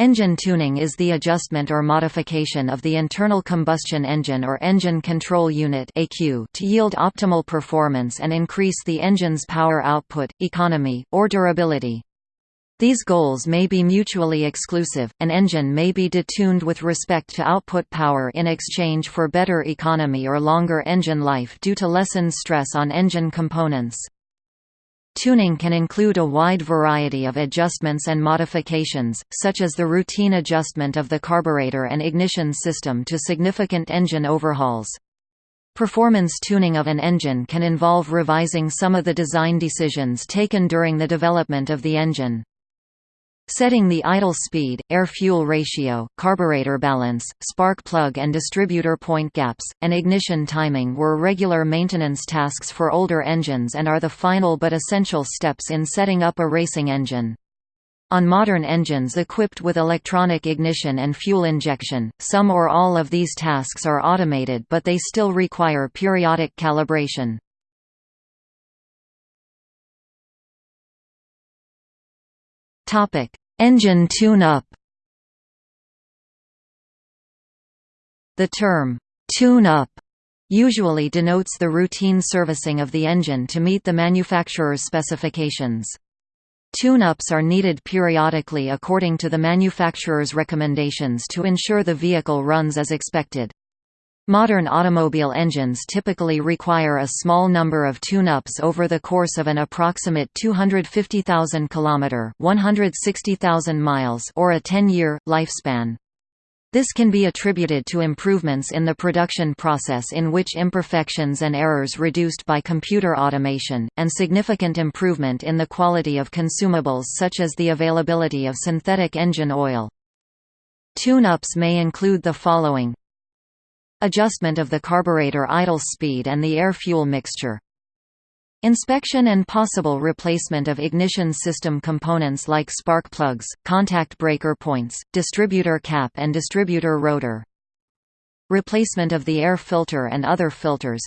Engine tuning is the adjustment or modification of the internal combustion engine or engine control unit to yield optimal performance and increase the engine's power output, economy, or durability. These goals may be mutually exclusive, an engine may be detuned with respect to output power in exchange for better economy or longer engine life due to lessened stress on engine components. Tuning can include a wide variety of adjustments and modifications, such as the routine adjustment of the carburetor and ignition system to significant engine overhauls. Performance tuning of an engine can involve revising some of the design decisions taken during the development of the engine. Setting the idle speed, air-fuel ratio, carburetor balance, spark plug and distributor point gaps, and ignition timing were regular maintenance tasks for older engines and are the final but essential steps in setting up a racing engine. On modern engines equipped with electronic ignition and fuel injection, some or all of these tasks are automated but they still require periodic calibration. Topic: Engine tune-up. The term tune-up usually denotes the routine servicing of the engine to meet the manufacturer's specifications. Tune-ups are needed periodically according to the manufacturer's recommendations to ensure the vehicle runs as expected. Modern automobile engines typically require a small number of tune-ups over the course of an approximate 250,000 km (160,000 miles) or a 10-year lifespan. This can be attributed to improvements in the production process in which imperfections and errors reduced by computer automation, and significant improvement in the quality of consumables such as the availability of synthetic engine oil. Tune-ups may include the following Adjustment of the carburetor idle speed and the air-fuel mixture. Inspection and possible replacement of ignition system components like spark plugs, contact breaker points, distributor cap and distributor rotor. Replacement of the air filter and other filters.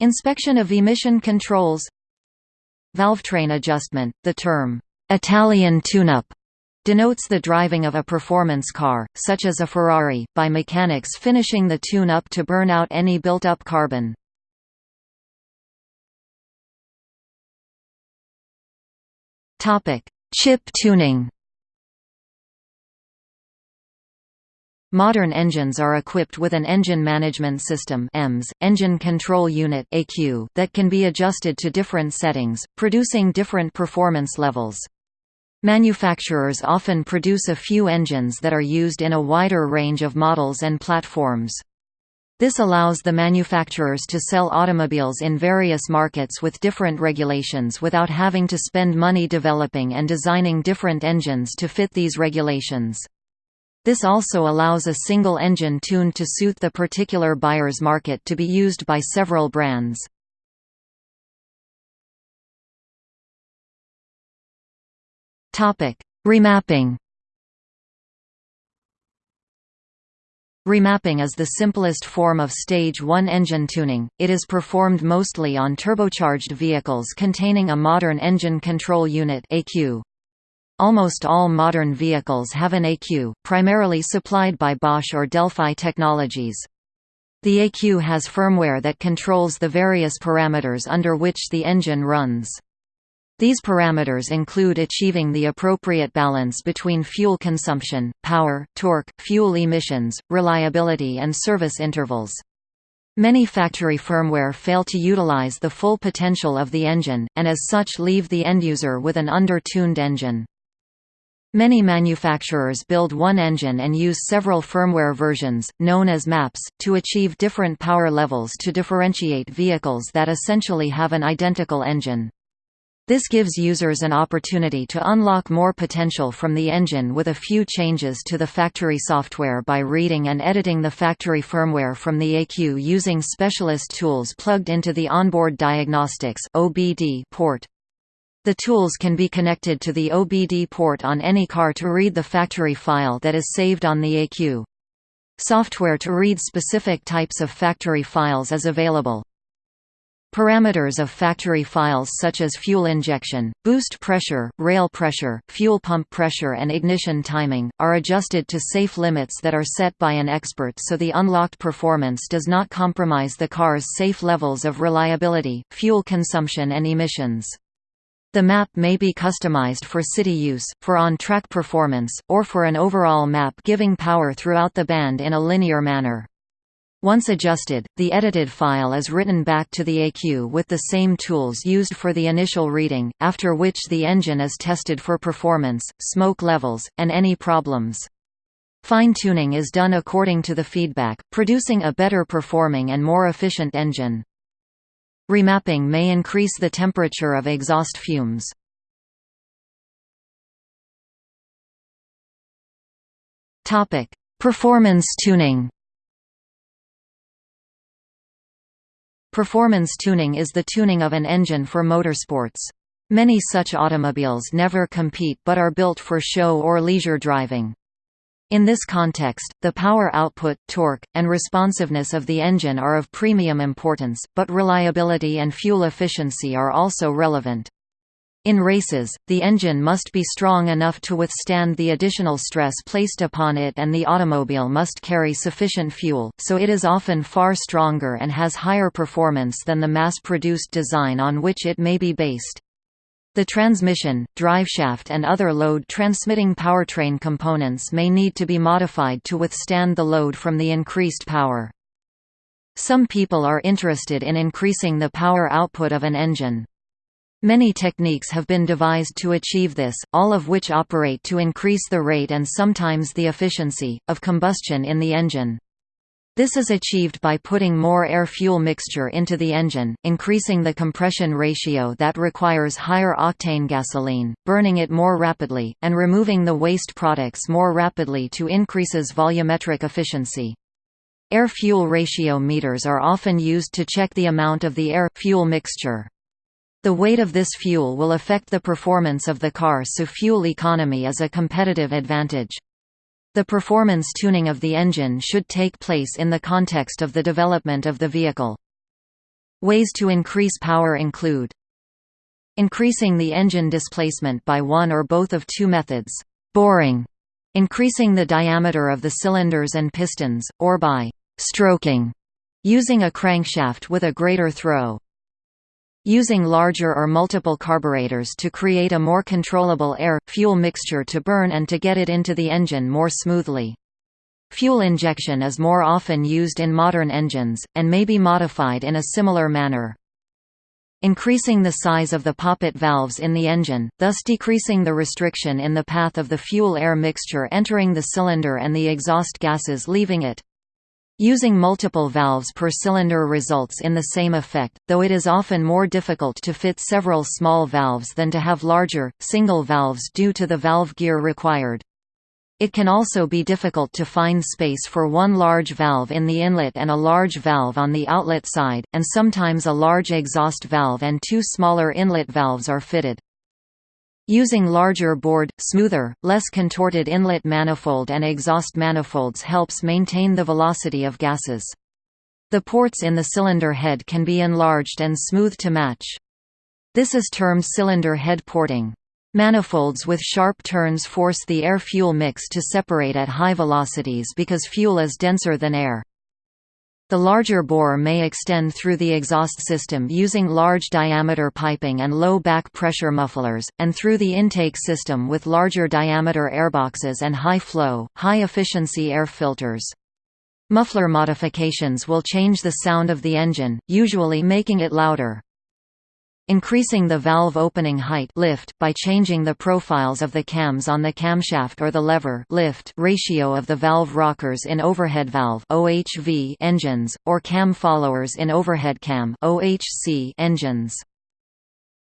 Inspection of emission controls. Valvetrain adjustment. The term Italian tune-up denotes the driving of a performance car, such as a Ferrari, by mechanics finishing the tune-up to burn out any built-up carbon. Chip tuning Modern engines are equipped with an Engine Management System EMS, Engine Control Unit ECU, that can be adjusted to different settings, producing different performance levels. Manufacturers often produce a few engines that are used in a wider range of models and platforms. This allows the manufacturers to sell automobiles in various markets with different regulations without having to spend money developing and designing different engines to fit these regulations. This also allows a single engine tuned to suit the particular buyer's market to be used by several brands. Remapping Remapping is the simplest form of Stage 1 engine tuning, it is performed mostly on turbocharged vehicles containing a modern engine control unit ECU. Almost all modern vehicles have an ECU, primarily supplied by Bosch or Delphi Technologies. The ECU has firmware that controls the various parameters under which the engine runs. These parameters include achieving the appropriate balance between fuel consumption, power, torque, fuel emissions, reliability and service intervals. Many factory firmware fail to utilize the full potential of the engine, and as such leave the end-user with an under-tuned engine. Many manufacturers build one engine and use several firmware versions, known as maps, to achieve different power levels to differentiate vehicles that essentially have an identical engine. This gives users an opportunity to unlock more potential from the engine with a few changes to the factory software by reading and editing the factory firmware from the ECU using specialist tools plugged into the onboard diagnostics OBD port. The tools can be connected to the OBD port on any car to read the factory file that is saved on the ECU. Software to read specific types of factory files is available. Parameters of factory files such as fuel injection, boost pressure, rail pressure, fuel pump pressure and ignition timing, are adjusted to safe limits that are set by an expert so the unlocked performance does not compromise the car's safe levels of reliability, fuel consumption and emissions. The map may be customized for city use, for on-track performance, or for an overall map giving power throughout the band in a linear manner. Once adjusted, the edited file is written back to the ECU with the same tools used for the initial reading, after which the engine is tested for performance, smoke levels, and any problems. Fine-tuning is done according to the feedback, producing a better performing and more efficient engine. Remapping may increase the temperature of exhaust fumes. Performance tuning Performance tuning is the tuning of an engine for motorsports. Many such automobiles never compete but are built for show or leisure driving. In this context, the power output, torque, and responsiveness of the engine are of premium importance, but reliability and fuel efficiency are also relevant. In races, the engine must be strong enough to withstand the additional stress placed upon it and the automobile must carry sufficient fuel, so it is often far stronger and has higher performance than the mass-produced design on which it may be based. The transmission, driveshaft and other load-transmitting powertrain components may need to be modified to withstand the load from the increased power. Some people are interested in increasing the power output of an engine. Many techniques have been devised to achieve this, all of which operate to increase the rate and sometimes the efficiency, of combustion in the engine. This is achieved by putting more air-fuel mixture into the engine, increasing the compression ratio that requires higher octane gasoline, burning it more rapidly, and removing the waste products more rapidly to increases volumetric efficiency. Air-fuel ratio meters are often used to check the amount of the air-fuel mixture. The weight of this fuel will affect the performance of the car so fuel economy is a competitive advantage. The performance tuning of the engine should take place in the context of the development of the vehicle. Ways to increase power include Increasing the engine displacement by one or both of two methods, boring, increasing the diameter of the cylinders and pistons, or by stroking, using a crankshaft with a greater throw using larger or multiple carburetors to create a more controllable air-fuel mixture to burn and to get it into the engine more smoothly. Fuel injection is more often used in modern engines, and may be modified in a similar manner. Increasing the size of the poppet valves in the engine, thus decreasing the restriction in the path of the fuel-air mixture entering the cylinder and the exhaust gases leaving it. Using multiple valves per cylinder results in the same effect, though it is often more difficult to fit several small valves than to have larger, single valves due to the valve gear required. It can also be difficult to find space for one large valve in the inlet and a large valve on the outlet side, and sometimes a large exhaust valve and two smaller inlet valves are fitted. Using larger board, smoother, less contorted inlet manifold and exhaust manifolds helps maintain the velocity of gases. The ports in the cylinder head can be enlarged and smoothed to match. This is termed cylinder head porting. Manifolds with sharp turns force the air-fuel mix to separate at high velocities because fuel is denser than air. The larger bore may extend through the exhaust system using large diameter piping and low back pressure mufflers, and through the intake system with larger diameter airboxes and high-flow, high-efficiency air filters. Muffler modifications will change the sound of the engine, usually making it louder. Increasing the valve opening height lift by changing the profiles of the cams on the camshaft or the lever lift ratio of the valve rockers in overhead valve OHV engines, or cam followers in overhead cam OHC engines.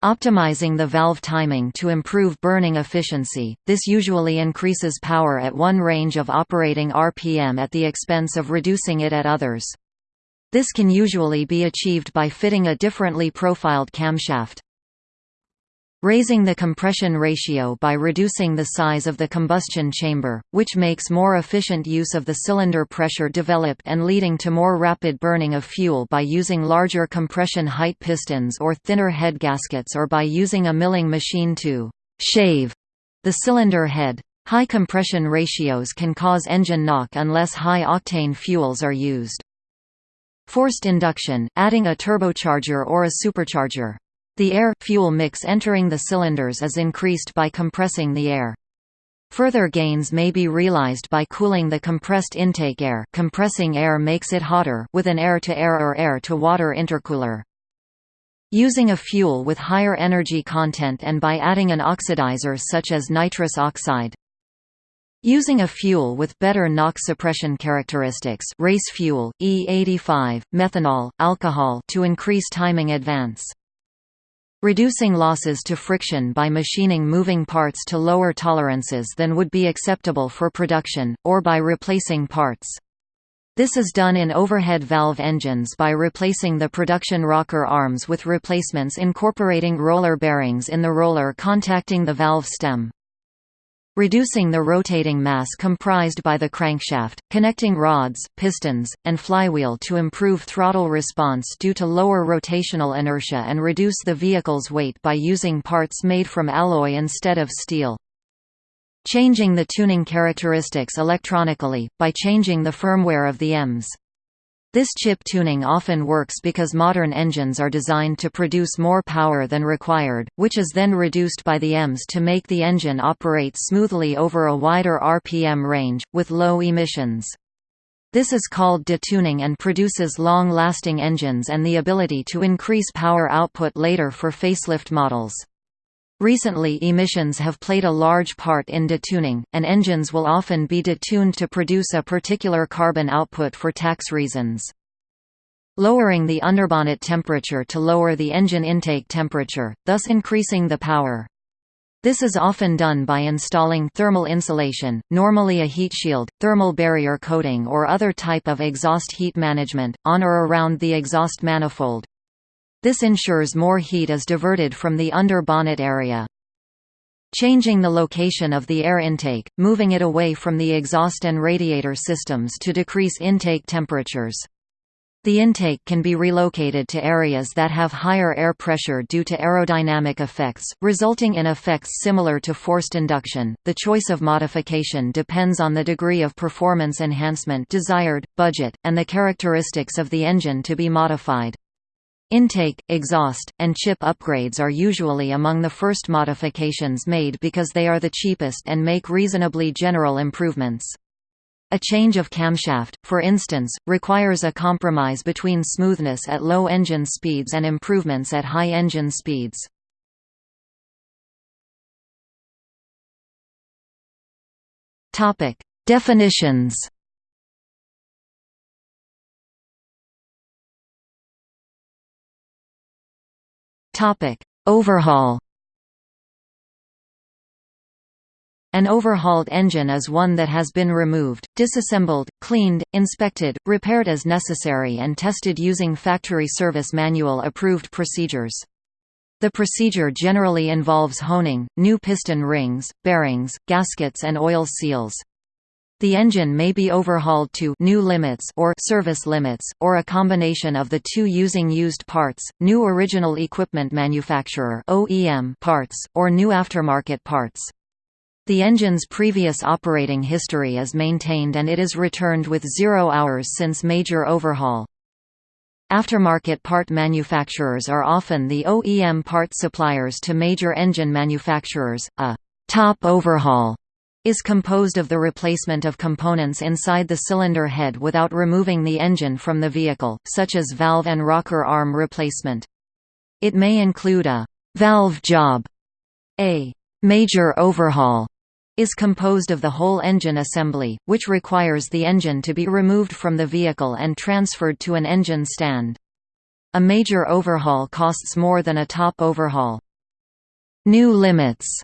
Optimizing the valve timing to improve burning efficiency, this usually increases power at one range of operating RPM at the expense of reducing it at others. This can usually be achieved by fitting a differently profiled camshaft. raising the compression ratio by reducing the size of the combustion chamber, which makes more efficient use of the cylinder pressure developed and leading to more rapid burning of fuel by using larger compression height pistons or thinner head gaskets or by using a milling machine to «shave» the cylinder head. High compression ratios can cause engine knock unless high-octane fuels are used. Forced induction, adding a turbocharger or a supercharger. The air-fuel mix entering the cylinders is increased by compressing the air. Further gains may be realized by cooling the compressed intake air compressing air makes it hotter with an air-to-air -air or air-to-water intercooler. Using a fuel with higher energy content and by adding an oxidizer such as nitrous oxide. Using a fuel with better NOx suppression characteristics race fuel, E85, methanol, alcohol to increase timing advance. Reducing losses to friction by machining moving parts to lower tolerances than would be acceptable for production, or by replacing parts. This is done in overhead valve engines by replacing the production rocker arms with replacements incorporating roller bearings in the roller contacting the valve stem reducing the rotating mass comprised by the crankshaft, connecting rods, pistons, and flywheel to improve throttle response due to lower rotational inertia and reduce the vehicle's weight by using parts made from alloy instead of steel. Changing the tuning characteristics electronically, by changing the firmware of the EMS. This chip tuning often works because modern engines are designed to produce more power than required, which is then reduced by the EMS to make the engine operate smoothly over a wider RPM range, with low emissions. This is called detuning and produces long-lasting engines and the ability to increase power output later for facelift models. Recently emissions have played a large part in detuning, and engines will often be detuned to produce a particular carbon output for tax reasons. Lowering the underbonnet temperature to lower the engine intake temperature, thus increasing the power. This is often done by installing thermal insulation, normally a heat shield, thermal barrier coating or other type of exhaust heat management, on or around the exhaust manifold, this ensures more heat is diverted from the under bonnet area. Changing the location of the air intake, moving it away from the exhaust and radiator systems to decrease intake temperatures. The intake can be relocated to areas that have higher air pressure due to aerodynamic effects, resulting in effects similar to forced induction. The choice of modification depends on the degree of performance enhancement desired, budget, and the characteristics of the engine to be modified. Intake, exhaust, and chip upgrades are usually among the first modifications made because they are the cheapest and make reasonably general improvements. A change of camshaft, for instance, requires a compromise between smoothness at low engine speeds and improvements at high engine speeds. Definitions Topic: Overhaul. An overhauled engine is one that has been removed, disassembled, cleaned, inspected, repaired as necessary and tested using factory service manual approved procedures. The procedure generally involves honing, new piston rings, bearings, gaskets and oil seals. The engine may be overhauled to new limits or service limits, or a combination of the two using used parts, new original equipment manufacturer (OEM) parts, or new aftermarket parts. The engine's previous operating history is maintained and it is returned with zero hours since major overhaul. Aftermarket part manufacturers are often the OEM part suppliers to major engine manufacturers. A top overhaul is composed of the replacement of components inside the cylinder head without removing the engine from the vehicle, such as valve and rocker arm replacement. It may include a valve job. A major overhaul is composed of the whole engine assembly, which requires the engine to be removed from the vehicle and transferred to an engine stand. A major overhaul costs more than a top overhaul. New limits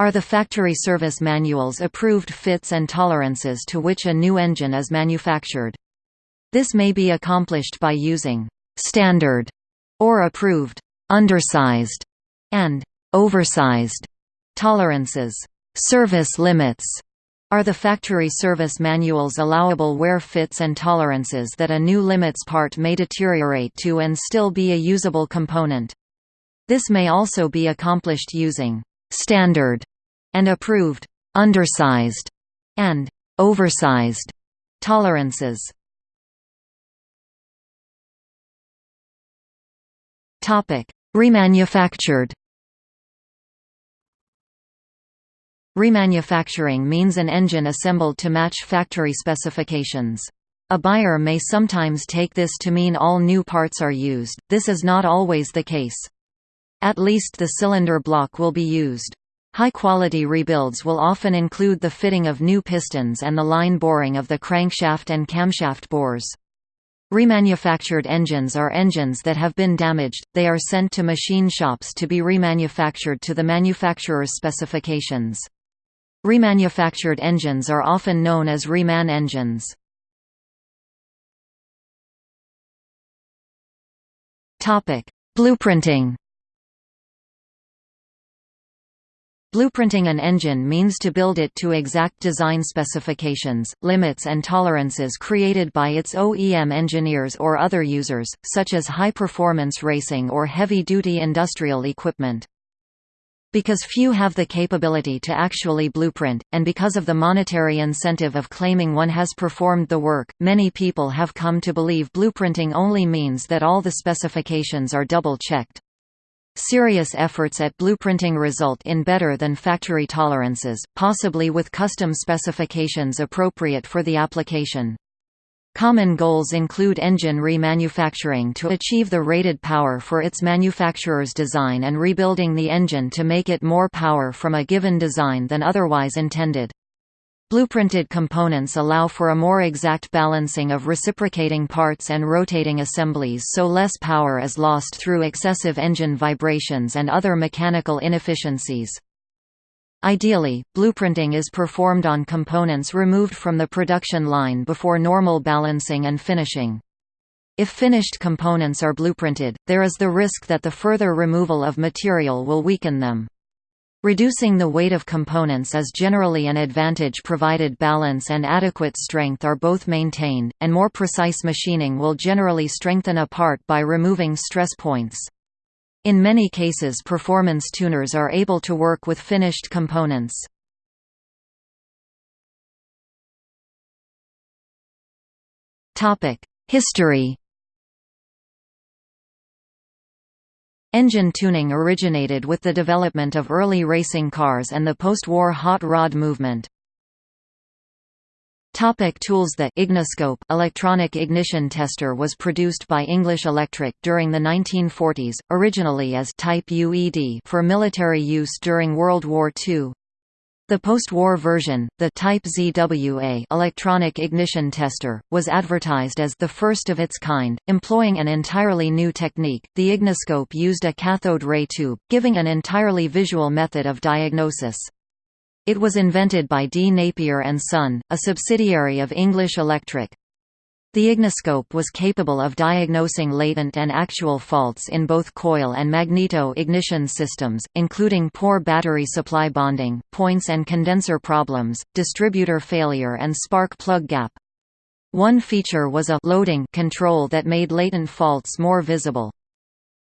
are the factory service manuals approved fits and tolerances to which a new engine is manufactured. This may be accomplished by using «standard» or approved «undersized» and oversized tolerances. Service limits are the factory service manual's allowable wear fits and tolerances that a new limits part may deteriorate to and still be a usable component. This may also be accomplished using «standard» and approved «undersized» and «oversized» tolerances. Topic: Remanufactured Remanufacturing means an engine assembled to match factory specifications. A buyer may sometimes take this to mean all new parts are used, this is not always the case. At least the cylinder block will be used. High-quality rebuilds will often include the fitting of new pistons and the line boring of the crankshaft and camshaft bores. Remanufactured engines are engines that have been damaged, they are sent to machine shops to be remanufactured to the manufacturer's specifications. Remanufactured engines are often known as reman engines. Blueprinting Blueprinting an engine means to build it to exact design specifications, limits and tolerances created by its OEM engineers or other users, such as high-performance racing or heavy-duty industrial equipment. Because few have the capability to actually blueprint, and because of the monetary incentive of claiming one has performed the work, many people have come to believe blueprinting only means that all the specifications are double-checked. Serious efforts at blueprinting result in better than factory tolerances, possibly with custom specifications appropriate for the application. Common goals include engine remanufacturing to achieve the rated power for its manufacturer's design and rebuilding the engine to make it more power from a given design than otherwise intended. Blueprinted components allow for a more exact balancing of reciprocating parts and rotating assemblies so less power is lost through excessive engine vibrations and other mechanical inefficiencies. Ideally, blueprinting is performed on components removed from the production line before normal balancing and finishing. If finished components are blueprinted, there is the risk that the further removal of material will weaken them. Reducing the weight of components is generally an advantage provided balance and adequate strength are both maintained, and more precise machining will generally strengthen a part by removing stress points. In many cases performance tuners are able to work with finished components. History Engine tuning originated with the development of early racing cars and the post-war hot rod movement. Topic tools The Igniscope electronic ignition tester was produced by English Electric during the 1940s, originally as Type UED for military use during World War II. The post-war version, the Type ZWA electronic ignition tester, was advertised as the first of its kind, employing an entirely new technique. The Igniscope used a cathode ray tube, giving an entirely visual method of diagnosis. It was invented by D. Napier and Son, a subsidiary of English Electric. The Igniscope was capable of diagnosing latent and actual faults in both coil and magneto ignition systems, including poor battery supply bonding, points and condenser problems, distributor failure and spark plug gap. One feature was a loading control that made latent faults more visible.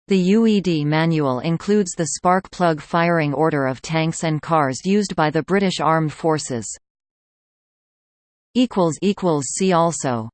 The UED manual includes the spark plug firing order of tanks and cars used by the British Armed Forces. See also